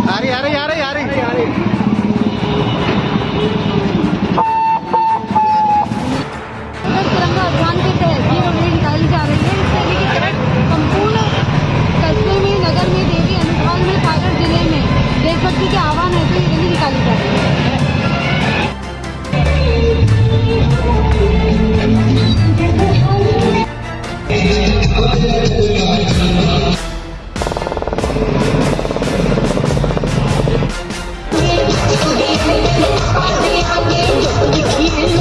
आ रही आ रही तिरंगा अभियान